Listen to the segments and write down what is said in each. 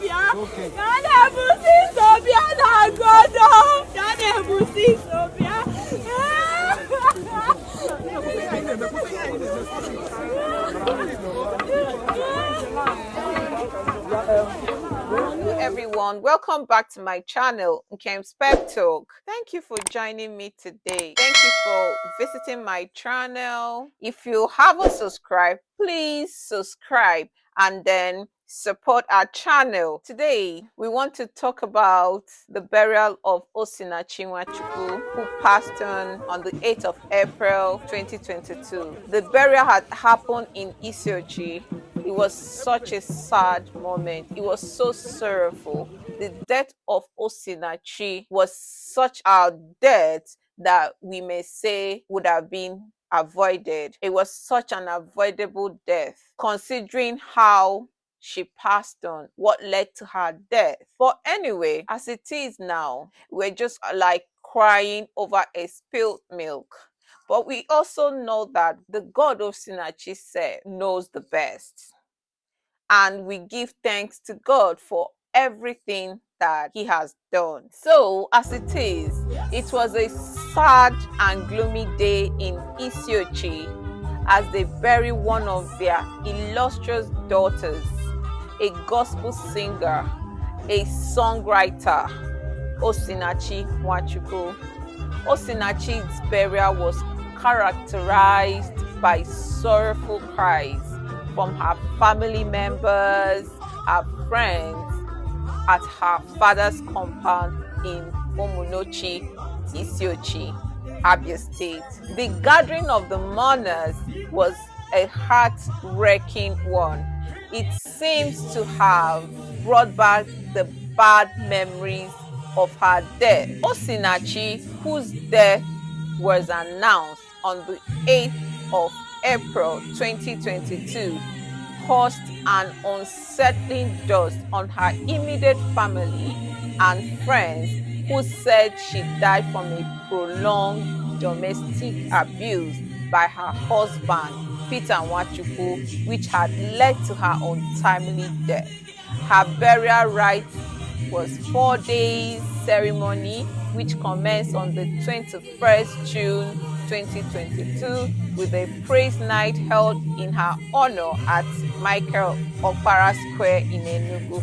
Sobia. Ya na-ebusi Sobia na-agodo. Ya na-ebusi Sobia. Hello everyone, welcome back to my channel, Nkem's Pep Talk. Thank you for joining me today. Thank you for visiting my channel. If you haven't subscribed, please subscribe and then support our channel. Today, we want to talk about the burial of Osinachi Nwachukwu, who passed on on the 8th of April 2022. The burial had happened in Isiochi. It was such a sad moment. It was so sorrowful. The death of Osinachi was such a death that we may say would have been avoided. It was such an avoidable death, considering how she passed on, what led to her death. But anyway, as it is now, we're just uh, like crying over a spilled milk. But we also know that the God of Sinachi said knows the best. And we give thanks to God for everything that he has done. So, as it is, it was a sad and gloomy day in Isiochi as they bury one of their illustrious daughters a gospel singer, a songwriter, Osinachi Nwachukwu. Osinachi's burial was characterized by sorrowful cries from her family members, her friends at her father's compound in Omunochi, Isiochi, Abia State. The gathering of the mourners was a heart-wrenching one it seems to have brought back the bad memories of her death. Osinachi, whose death was announced on the 8th of April 2022, caused an unsettling dust on her immediate family and friends who said she died from a prolonged domestic abuse by her husband Peter Nwachukwu, which had led to her untimely death. Her burial rites was four days ceremony, which commenced on the 21st June 2022 with a praise night held in her honor at Michael Okpara Square in Enugu.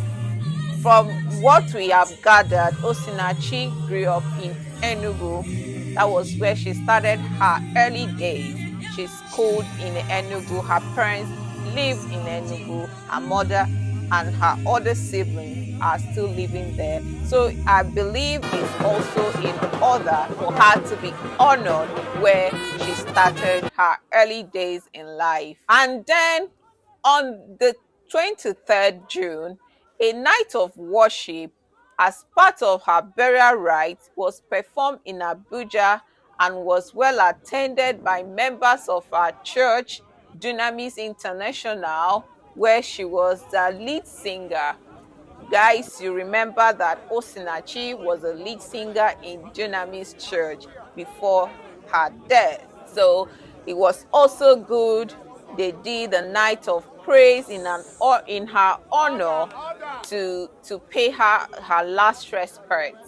From what we have gathered, Osinachi grew up in Enugu. That was where she started her early days she schooled in Enugu. Her parents live in Enugu. Her mother and her other siblings are still living there. So I believe it's also in order for her to be honored where she started her early days in life. And then on the 23rd June, a night of worship as part of her burial rites was performed in Abuja and was well attended by members of our church, Dunamis International, where she was the lead singer. Guys, you remember that Osinachi was a lead singer in Dunamis Church before her death. So it was also good. They did a night of praise in an or in her honor to to pay her her last respect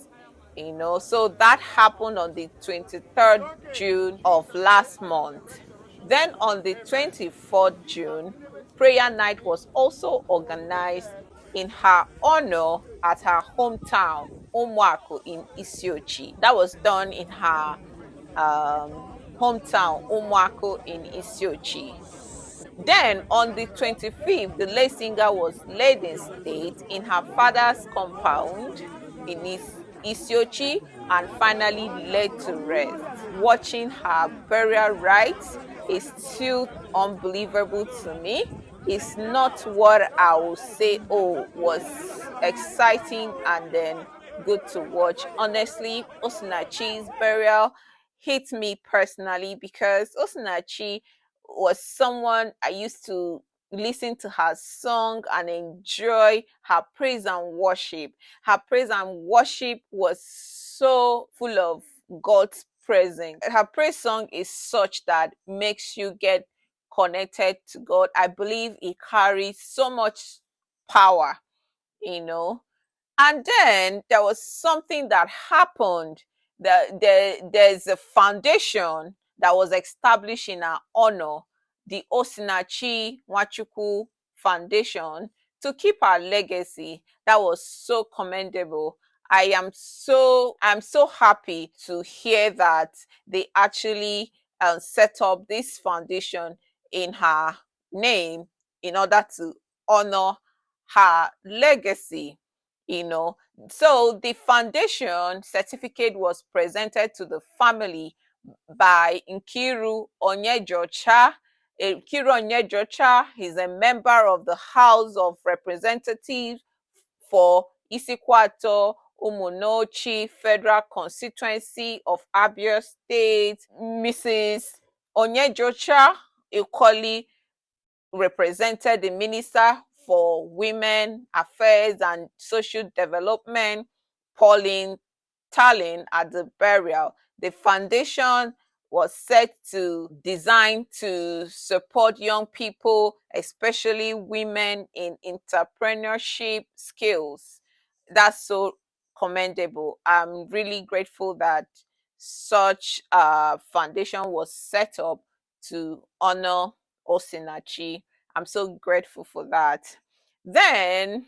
you know so that happened on the 23rd june of last month then on the 24th june prayer night was also organized in her honor at her hometown Umwaku in Isiochi. That was done in her um, hometown Umwaku in Isiochi. Then on the 25th, the lay singer was laid in state in her father's compound in his Isiochi and finally laid to rest. Watching her burial rites is still unbelievable to me. It's not what I would say, oh, was exciting and then good to watch. Honestly, Osinachi's burial hit me personally because Osinachi was someone I used to listen to her song and enjoy her praise and worship. Her praise and worship was so full of God's presence. Her praise song is such that makes you get connected to God. I believe it carries so much power you know. And then there was something that happened. The, the, there's a foundation that was established in our honor, the Osinachi Nwachukwu Foundation, to keep our legacy. That was so commendable. I am so I'm so happy to hear that they actually uh, set up this foundation in her name in order to honor her legacy you know so the foundation certificate was presented to the family by Nkiru Onyejeocha. Nkiru Onyejeocha is a member of the House of Representatives for Isuikwuato Umunneochi Federal Constituency of Abia State. Mrs. Onyejeocha equally represented the Minister for Women Affairs and Social Development, Pauline Tallen, at the burial. The foundation was set to design to support young people, especially women in entrepreneurship skills. That's so commendable. I'm really grateful that such a foundation was set up to honor Osinachi. I'm so grateful for that. Then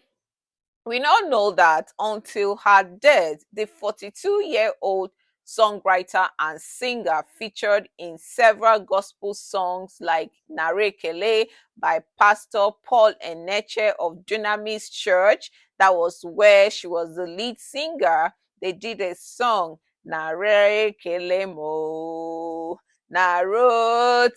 we now know that until her death, the 42 year old songwriter and singer featured in several gospel songs like Nara Ekele by Pastor Paul Enenche of Dunamis Church. That was where she was the lead singer. They did a song, Nara Ekele Mo. Narotitomo.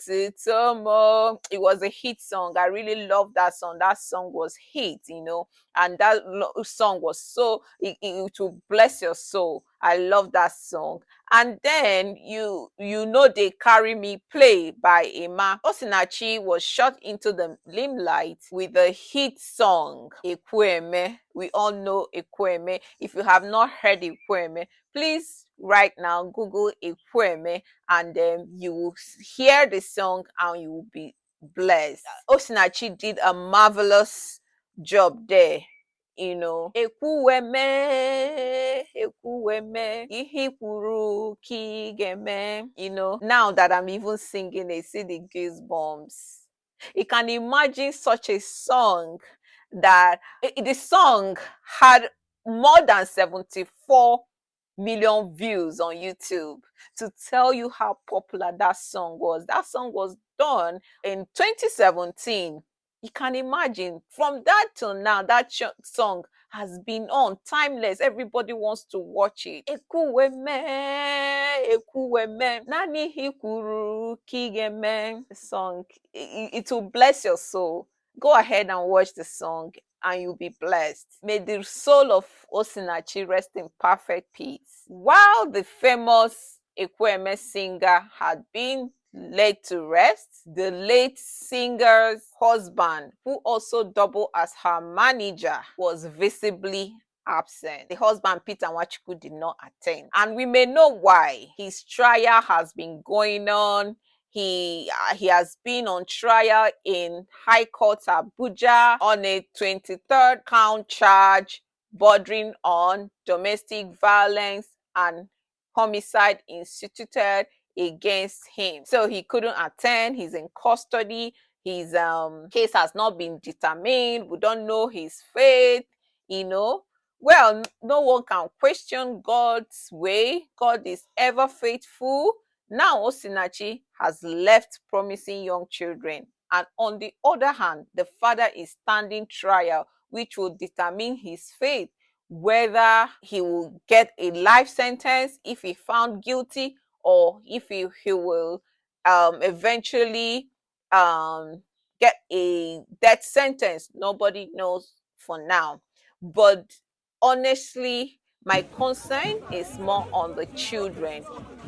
Um, it was a hit song. I really love that song. That song was hit, you know, and that song was so it, it will bless your soul. I love that song. And then you you know they carry me play by Emma Osinachi was shot into the limelight with the hit song Ekwueme. We all know Ekwueme. If you have not heard Ekwueme, please right now Google Ekwueme eh, and then you will hear the song and you will be blessed. Osinachi did a marvelous job there you know. Ekwuweme ihe kwuru kigeme you know. Now that i'm even singing i see the goosebumps. You can imagine such a song that eh, the song had more than 74 million views on YouTube to tell you how popular that song was. That song was done in 2017 you can imagine from that till now, that song has been on timeless. Everybody wants to watch it. Nani kigeme. Song. It, it will bless your soul. Go ahead and watch the song and you'll be blessed. May the soul of Osinachi rest in perfect peace. While the famous Ekwueme singer had been laid to rest. The late singer's husband, who also doubled as her manager, was visibly absent. The husband, Peter Nwachukwu, did not attend. And we may know why. His trial has been going on. He, uh, he has been on trial in High Court Abuja on a 23rd count charge bordering on domestic violence and homicide instituted against him. So he couldn't attend. He's in custody. His um, case has not been determined. We don't know his faith, you know. Well, no one can question God's way. God is ever faithful. Now Osinachi has left promising young children. And on the other hand, the father is standing trial, which will determine his fate, whether he will get a life sentence if he found guilty or if he, he will um, eventually um, get a death sentence. Nobody knows for now. But honestly, my concern is more on the children.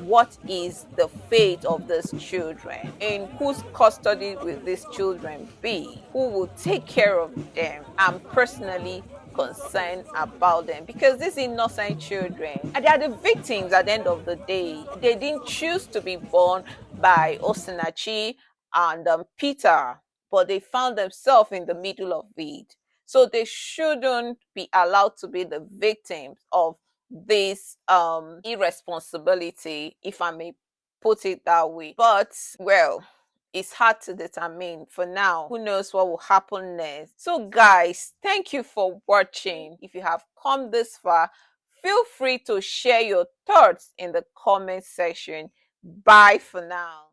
What is the fate of these children? In whose custody will these children be? Who will take care of them? I'm personally concerned about them because these innocent children they are the victims at the end of the day. They didn't choose to be born by Osinachi and um, Peter, but they found themselves in the middle of it. So they shouldn't be allowed to be the victims of this um irresponsibility, if I may put it that way. But well, it's hard to determine for now. Who knows what will happen next? So, guys, thank you for watching. If you have come this far, feel free to share your thoughts in the comment section. Bye for now.